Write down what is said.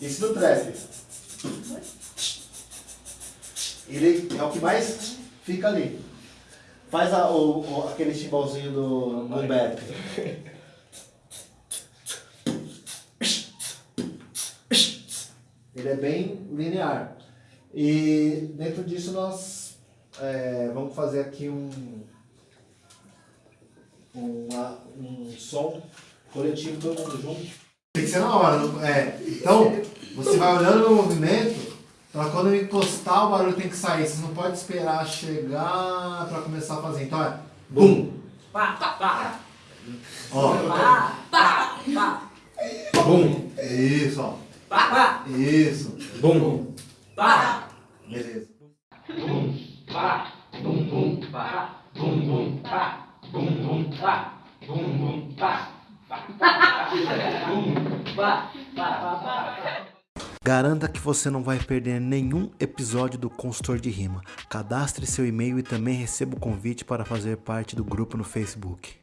Esse do trap. Ele é o que mais fica ali. Faz a, o, o- aquele timbalzinho do boom bap. Ele é bem linear. E dentro disso nós é, vamos fazer aqui um, uma- um som coletivo, todo mundo junto. Que ser na hora, não- é. Então, você vai olhando o movimento, pra quando eu encostar o barulho tem que sair. Você não pode esperar chegar pra começar a fazer. Então é bum, Pá, pá, pá. ó, Pá, pá, pá. bum. Isso, ó. Pá, pá. Isso. Bum. Pá. Beleza. Pá. Bum, bum, pá. Bum, bum, pá. Bum, bum, pá. Bum, bum, pá. Pá. Bum, pá. Garanta que você não vai perder nenhum episódio do Consultor de Rima. Cadastre seu e-mail e também receba o convite para fazer parte do grupo no Facebook.